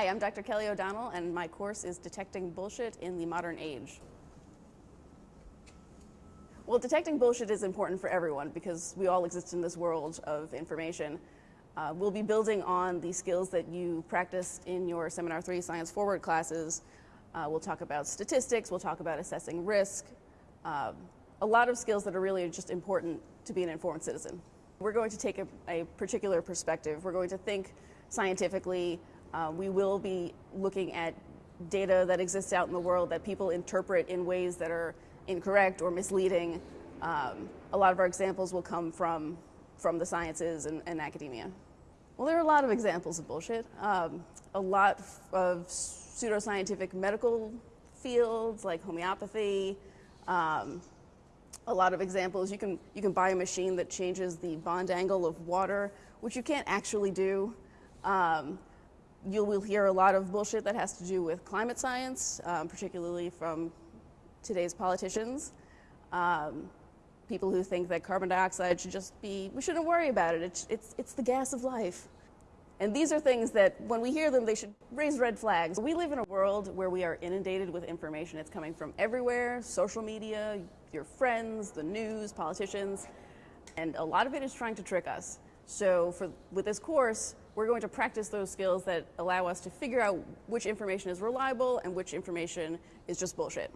Dr. Kelly O'Donnell, and my course is Detecting Bullshit in the Modern Age. Well, detecting bullshit is important for everyone because we all exist in this world of information. Uh, we'll be building on the skills that you practiced in your Seminar 3 Science Forward classes. Uh, we'll talk about statistics, we'll talk about assessing risk, um, a lot of skills that are really just important to be an informed citizen. We're going to take a, a particular perspective. We're going to think scientifically. Uh, we will be looking at data that exists out in the world that people interpret in ways that are incorrect or misleading. Um, a lot of our examples will come from, from the sciences and, and academia. Well, there are a lot of examples of bullshit. Um, a lot of pseudoscientific medical fields like homeopathy. Um, a lot of examples, you can, you can buy a machine that changes the bond angle of water, which you can't actually do. Um, you will hear a lot of bullshit that has to do with climate science, um, particularly from today's politicians. Um, people who think that carbon dioxide should just be, we shouldn't worry about it, it's, it's, it's the gas of life. And these are things that, when we hear them, they should raise red flags. We live in a world where we are inundated with information. It's coming from everywhere, social media, your friends, the news, politicians, and a lot of it is trying to trick us. So for, with this course, we're going to practice those skills that allow us to figure out which information is reliable and which information is just bullshit.